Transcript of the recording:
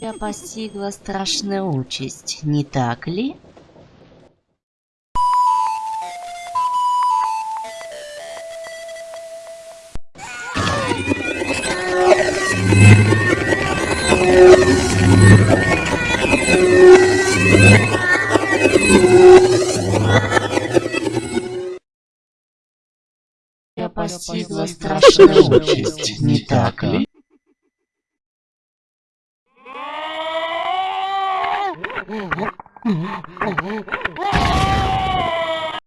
Тебя постигла страшная участь, не так ли? Тебя постигла страшная участь, не так ли? Oh,